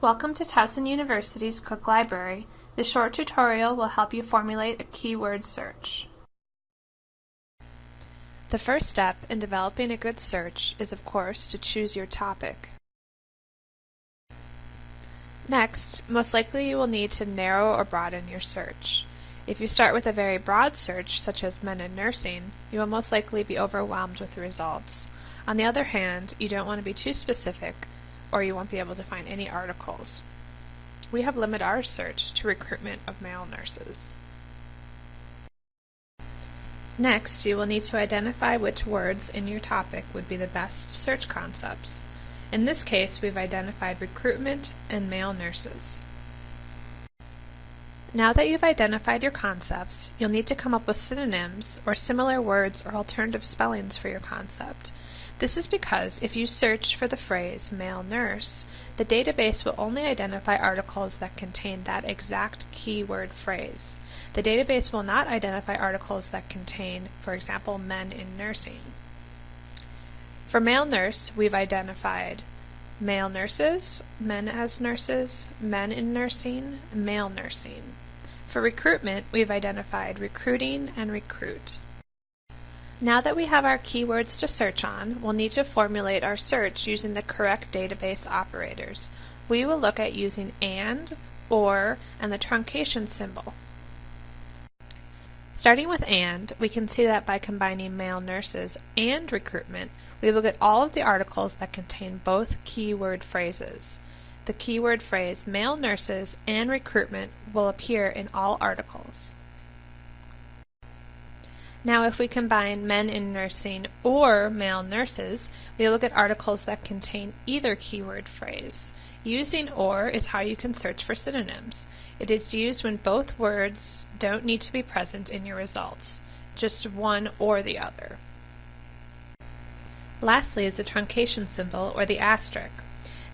Welcome to Towson University's Cook Library. This short tutorial will help you formulate a keyword search. The first step in developing a good search is of course to choose your topic. Next, most likely you will need to narrow or broaden your search. If you start with a very broad search, such as men in nursing, you will most likely be overwhelmed with the results. On the other hand, you don't want to be too specific, or you won't be able to find any articles. We have limited our search to recruitment of male nurses. Next, you will need to identify which words in your topic would be the best search concepts. In this case, we've identified recruitment and male nurses. Now that you've identified your concepts, you'll need to come up with synonyms or similar words or alternative spellings for your concept. This is because if you search for the phrase male nurse, the database will only identify articles that contain that exact keyword phrase. The database will not identify articles that contain, for example, men in nursing. For male nurse, we've identified male nurses, men as nurses, men in nursing, male nursing. For recruitment, we've identified recruiting and recruit. Now that we have our keywords to search on, we'll need to formulate our search using the correct database operators. We will look at using AND, OR, and the truncation symbol. Starting with AND, we can see that by combining male nurses and recruitment, we will get all of the articles that contain both keyword phrases. The keyword phrase male nurses and recruitment will appear in all articles. Now if we combine men in nursing or male nurses, we will get articles that contain either keyword phrase. Using OR is how you can search for synonyms. It is used when both words don't need to be present in your results, just one or the other. Lastly is the truncation symbol or the asterisk.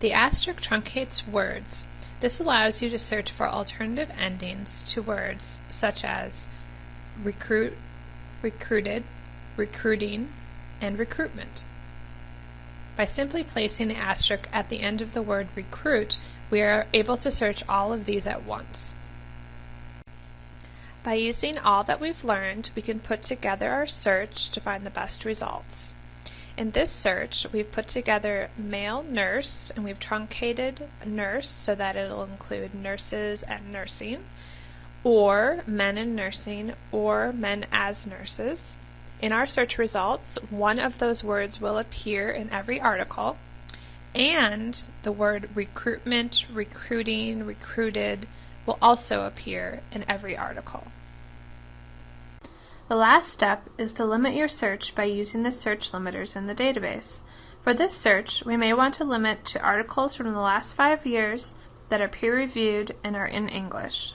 The asterisk truncates words. This allows you to search for alternative endings to words such as recruit, recruited, recruiting, and recruitment. By simply placing the asterisk at the end of the word recruit, we are able to search all of these at once. By using all that we've learned, we can put together our search to find the best results. In this search, we've put together male nurse, and we've truncated nurse so that it'll include nurses and nursing or men in nursing, or men as nurses. In our search results, one of those words will appear in every article, and the word recruitment, recruiting, recruited will also appear in every article. The last step is to limit your search by using the search limiters in the database. For this search, we may want to limit to articles from the last five years that are peer-reviewed and are in English.